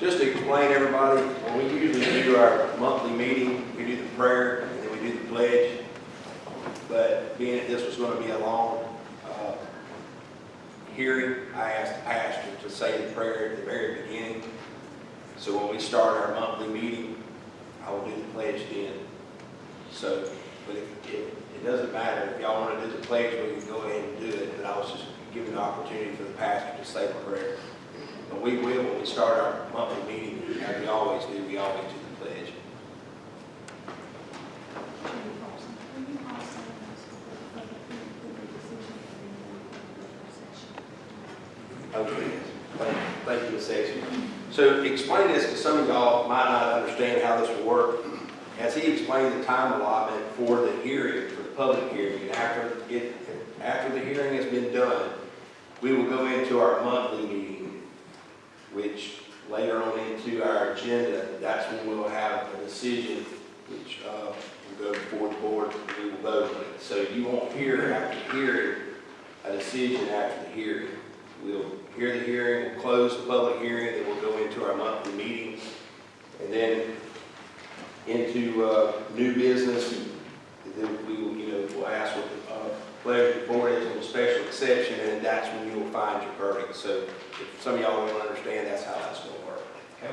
just to explain everybody, when we usually do our monthly meeting, we do the prayer and then we do the pledge. But being that this was gonna be a long, uh, hearing, I asked, asked her to say the prayer at the very beginning. So when we start our monthly meeting, I will do the pledge then. So, but it, it, it doesn't matter, if y'all wanna do the pledge, we can go ahead and do it, but I was just giving the opportunity for the pastor to say the prayer. But we will, when we start our monthly meeting, as we always do, we always do the pledge. Chairman Paulson, will you also ask for the public hearing for the decision to be in executive session? Okay, thank, thank you, Ms. Sexton. So explain this, because some of y'all might not understand how this will work. As he explained the time allotment for the hearing, for the public hearing, and after it, after the hearing has been done, we will go into our monthly meeting, which later on into our agenda, that's when we'll have a decision, which, uh, will go before the board, and we will vote on it. So you won't hear after hearing, a decision after the hearing. We'll hear the hearing, we'll close the public hearing, then we'll go into our monthly meeting, and then into, uh, new business, and then we will, you know, we'll ask what the, uh, pleasure of the board is on the special exception, and that's when you will find your verdict. So if some of y'all don't understand, that's how that's gonna work. Okay?